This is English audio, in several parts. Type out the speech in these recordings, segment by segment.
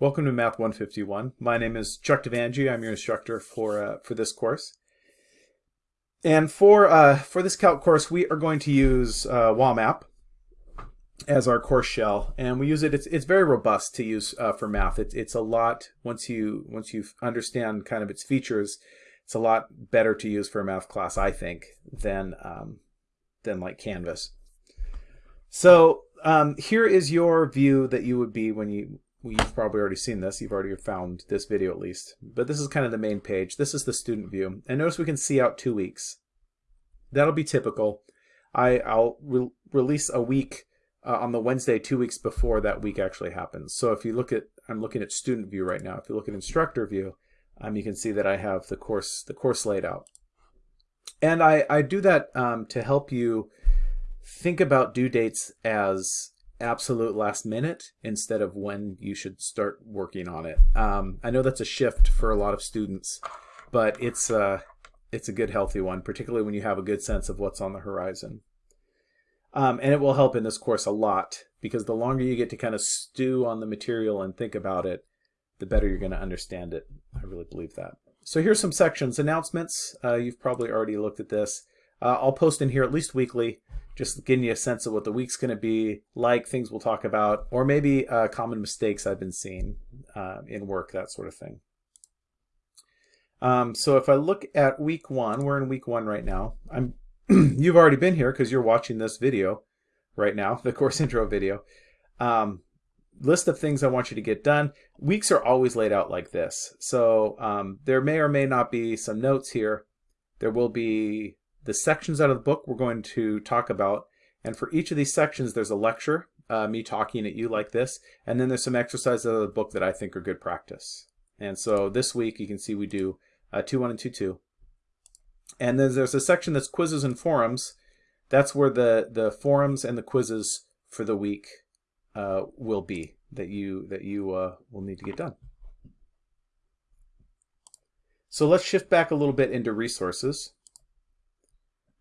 Welcome to Math 151. My name is Chuck Devangi. I'm your instructor for uh, for this course. And for uh, for this calc course, we are going to use uh, WAMAP as our course shell, and we use it. It's it's very robust to use uh, for math. It's it's a lot once you once you understand kind of its features. It's a lot better to use for a math class, I think, than um, than like Canvas. So um, here is your view that you would be when you well, you've probably already seen this. You've already found this video at least. But this is kind of the main page. This is the student view. And notice we can see out two weeks. That'll be typical. I, I'll re release a week uh, on the Wednesday two weeks before that week actually happens. So if you look at, I'm looking at student view right now. If you look at instructor view, um, you can see that I have the course, the course laid out. And I, I do that um, to help you think about due dates as absolute last minute instead of when you should start working on it. Um, I know that's a shift for a lot of students, but it's uh, it's a good healthy one, particularly when you have a good sense of what's on the horizon. Um, and it will help in this course a lot because the longer you get to kind of stew on the material and think about it, the better you're going to understand it. I really believe that. So here's some sections. Announcements. Uh, you've probably already looked at this. Uh, I'll post in here at least weekly just getting you a sense of what the week's going to be like, things we'll talk about, or maybe uh, common mistakes I've been seeing uh, in work, that sort of thing. Um, so if I look at week one, we're in week one right now. I'm you've already been here because you're watching this video right now, the course intro video. Um, list of things I want you to get done. Weeks are always laid out like this. So um, there may or may not be some notes here. There will be the sections out of the book we're going to talk about. And for each of these sections, there's a lecture, uh, me talking at you like this. And then there's some exercises out of the book that I think are good practice. And so this week, you can see we do uh, 2-1 and 2-2. And then there's a section that's quizzes and forums. That's where the, the forums and the quizzes for the week uh, will be that you, that you uh, will need to get done. So let's shift back a little bit into resources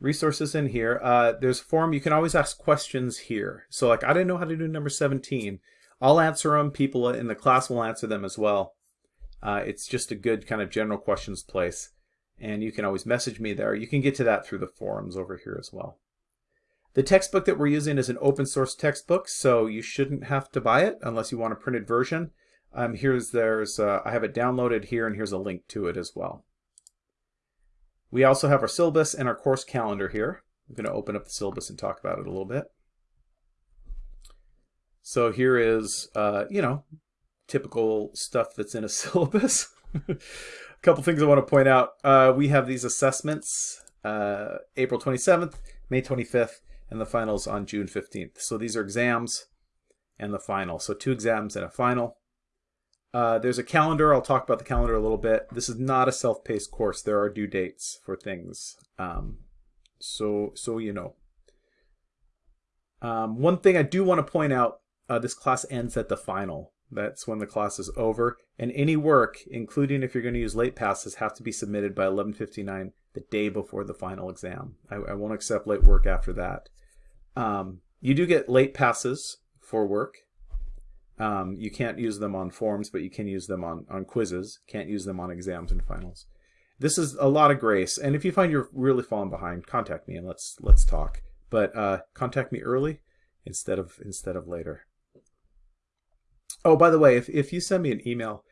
resources in here. Uh, there's a form. You can always ask questions here. So like, I didn't know how to do number 17. I'll answer them. People in the class will answer them as well. Uh, it's just a good kind of general questions place. And you can always message me there. You can get to that through the forums over here as well. The textbook that we're using is an open source textbook, so you shouldn't have to buy it unless you want a printed version. Um, here's there's uh, I have it downloaded here, and here's a link to it as well. We also have our syllabus and our course calendar here. I'm going to open up the syllabus and talk about it a little bit. So here is, uh, you know, typical stuff that's in a syllabus. a couple things I want to point out. Uh, we have these assessments uh, April 27th, May 25th, and the finals on June 15th. So these are exams and the final. So two exams and a final. Uh, there's a calendar. I'll talk about the calendar a little bit. This is not a self-paced course. There are due dates for things. Um, so, so you know. Um, one thing I do want to point out, uh, this class ends at the final. That's when the class is over. And any work, including if you're going to use late passes, have to be submitted by 11.59 the day before the final exam. I, I won't accept late work after that. Um, you do get late passes for work. Um, you can't use them on forms, but you can use them on, on quizzes. Can't use them on exams and finals. This is a lot of grace, and if you find you're really falling behind, contact me and let's let's talk. But uh, contact me early instead of instead of later. Oh, by the way, if if you send me an email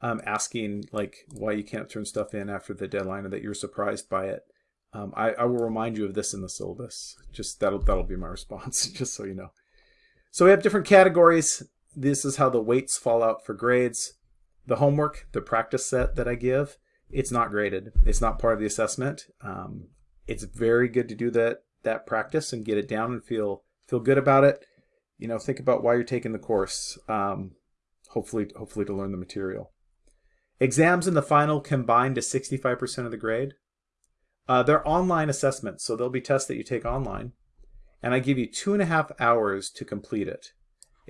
um, asking like why you can't turn stuff in after the deadline or that you're surprised by it, um, I, I will remind you of this in the syllabus. Just that'll that'll be my response, just so you know. So we have different categories this is how the weights fall out for grades. The homework, the practice set that I give, it's not graded. It's not part of the assessment. Um, it's very good to do that that practice and get it down and feel feel good about it. You know, think about why you're taking the course. Um, hopefully, hopefully to learn the material. Exams in the final combine to 65% of the grade. Uh, they're online assessments, so they'll be tests that you take online. And I give you two and a half hours to complete it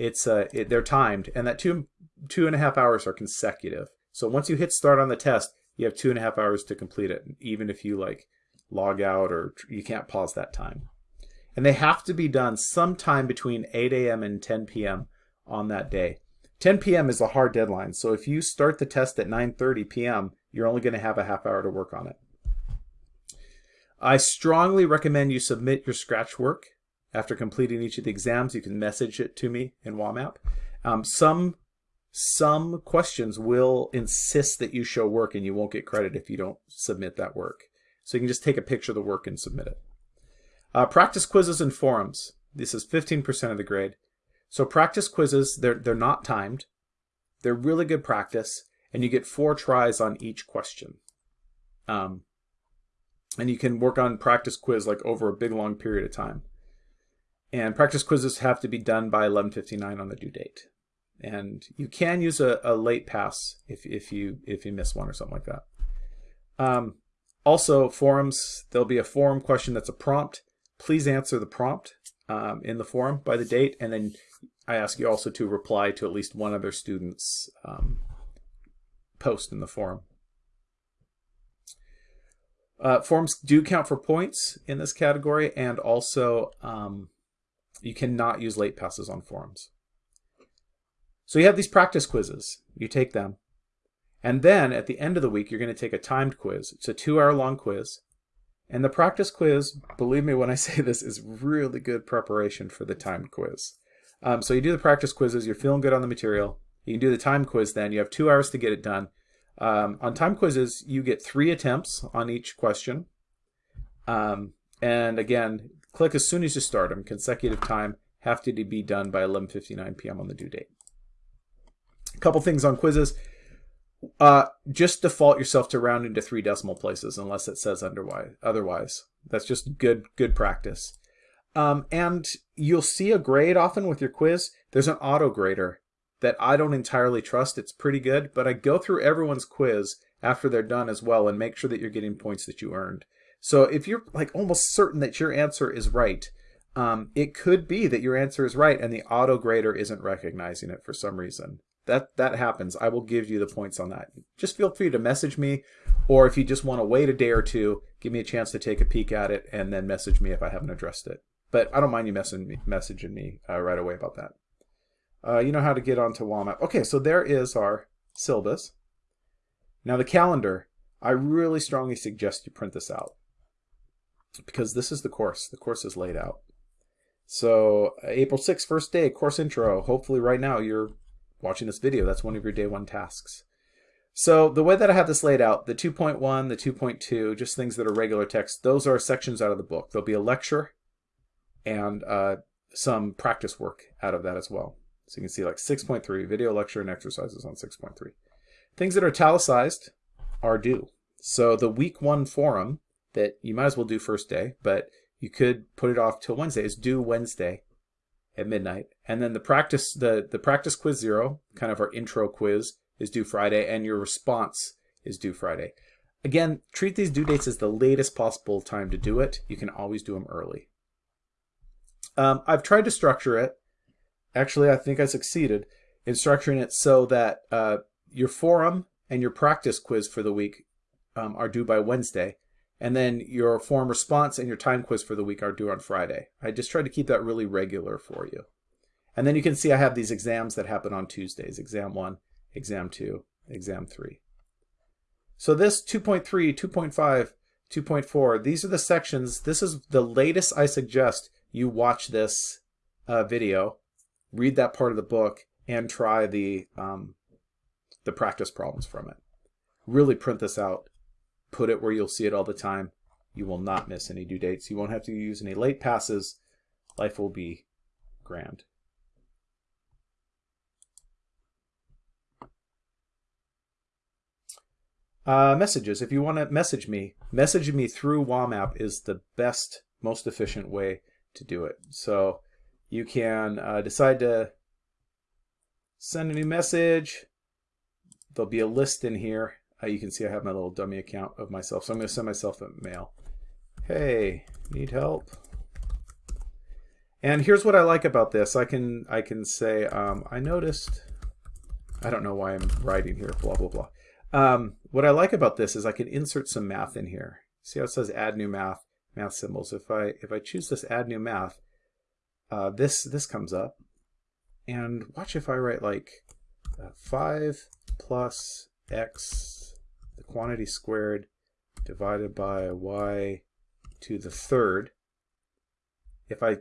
it's uh, it, they're timed, and that two two and a half hours are consecutive. So once you hit start on the test, you have two and a half hours to complete it, even if you like log out or you can't pause that time. And they have to be done sometime between 8 a.m. and 10 p.m. on that day. 10 p.m. is a hard deadline, so if you start the test at 9.30 p.m., you're only going to have a half hour to work on it. I strongly recommend you submit your Scratch work after completing each of the exams. You can message it to me in WAMAP. Um, some some questions will insist that you show work and you won't get credit if you don't submit that work. So you can just take a picture of the work and submit it. Uh, practice quizzes and forums. This is 15% of the grade. So practice quizzes, they're, they're not timed. They're really good practice, and you get four tries on each question. Um, and you can work on practice quiz like over a big long period of time. And practice quizzes have to be done by 11.59 on the due date. And you can use a, a late pass if, if, you, if you miss one or something like that. Um, also, forums, there'll be a forum question that's a prompt. Please answer the prompt um, in the forum by the date, and then I ask you also to reply to at least one other student's um, post in the forum. Uh, forums do count for points in this category, and also um, you cannot use late passes on forums. So you have these practice quizzes. You take them. And then at the end of the week, you're going to take a timed quiz. It's a two hour long quiz. And the practice quiz, believe me when I say this, is really good preparation for the timed quiz. Um, so you do the practice quizzes, you're feeling good on the material. You can do the time quiz then. You have two hours to get it done. Um, on time quizzes, you get three attempts on each question. Um, and again, click as soon as you start them. Consecutive time have to be done by 11.59 p.m. on the due date. A couple things on quizzes. Uh, just default yourself to rounding to three decimal places unless it says otherwise. That's just good good practice. Um, and you'll see a grade often with your quiz. There's an auto grader that I don't entirely trust. It's pretty good, but I go through everyone's quiz after they're done as well and make sure that you're getting points that you earned. So if you're like almost certain that your answer is right, um, it could be that your answer is right and the auto grader isn't recognizing it for some reason. That that happens. I will give you the points on that. Just feel free to message me, or if you just want to wait a day or two, give me a chance to take a peek at it and then message me if I haven't addressed it. But I don't mind you messaging me, messaging me uh, right away about that. Uh, you know how to get onto WAMAP. Okay, so there is our syllabus. Now the calendar, I really strongly suggest you print this out because this is the course. The course is laid out. So April 6th, first day, course intro. Hopefully right now you're watching this video. That's one of your day one tasks. So the way that I have this laid out, the 2.1, the 2.2, just things that are regular text, those are sections out of the book. There'll be a lecture and uh, some practice work out of that as well. So you can see like 6.3, video lecture and exercises on 6.3. Things that are italicized are due. So the week one forum that you might as well do first day, but you could put it off till Wednesday is due Wednesday at midnight. And then the practice the, the practice quiz zero, kind of our intro quiz, is due Friday, and your response is due Friday. Again, treat these due dates as the latest possible time to do it. You can always do them early. Um, I've tried to structure it. Actually, I think I succeeded in structuring it so that uh, your forum and your practice quiz for the week um, are due by Wednesday. And then your form response and your time quiz for the week are due on Friday. I just tried to keep that really regular for you. And then you can see I have these exams that happen on Tuesdays. Exam 1, Exam 2, Exam 3. So this 2.3, 2.5, 2.4, these are the sections. This is the latest I suggest you watch this uh, video, read that part of the book, and try the, um, the practice problems from it. Really print this out. Put it where you'll see it all the time. You will not miss any due dates. You won't have to use any late passes. Life will be grand. Uh, messages. If you want to message me, messaging me through WAMAP is the best, most efficient way to do it. So you can uh, decide to send a new message. There'll be a list in here. Uh, you can see I have my little dummy account of myself. So I'm going to send myself a mail. Hey, need help? And here's what I like about this. I can I can say um, I noticed. I don't know why I'm writing here. Blah blah blah. Um, what I like about this is I can insert some math in here. See how it says add new math? math symbols. If I if I choose this add new math, uh, this this comes up. And watch if I write like uh, 5 plus x, the quantity squared, divided by y to the third. If I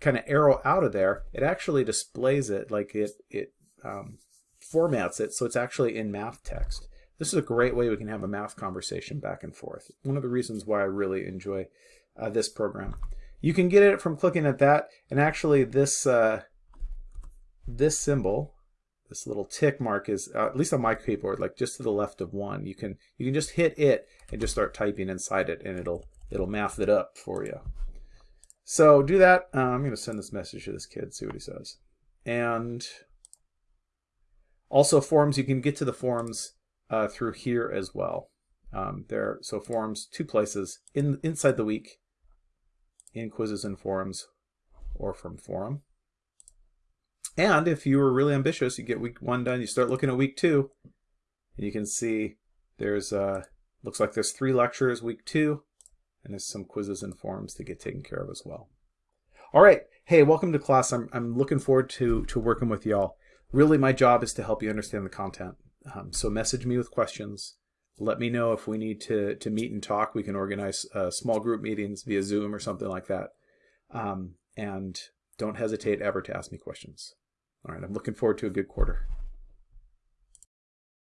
kind of arrow out of there, it actually displays it like it, it um, formats it so it's actually in math text. This is a great way we can have a math conversation back and forth. One of the reasons why I really enjoy uh, this program. You can get it from clicking at that, and actually this uh, this symbol, this little tick mark is, uh, at least on my keyboard, like just to the left of one. You can you can just hit it and just start typing inside it, and it'll it'll math it up for you. So do that. Uh, I'm going to send this message to this kid, see what he says. And also forums, you can get to the forums uh, through here as well. Um, there, so forums, two places in inside the week, in quizzes and forums, or from forum. And if you were really ambitious, you get week one done, you start looking at week two, and you can see there's uh, looks like there's three lectures week two, and there's some quizzes and forums to get taken care of as well. All right, hey, welcome to class. I'm I'm looking forward to to working with y'all. Really, my job is to help you understand the content. Um, so message me with questions. Let me know if we need to, to meet and talk. We can organize uh, small group meetings via Zoom or something like that. Um, and don't hesitate ever to ask me questions. All right, I'm looking forward to a good quarter.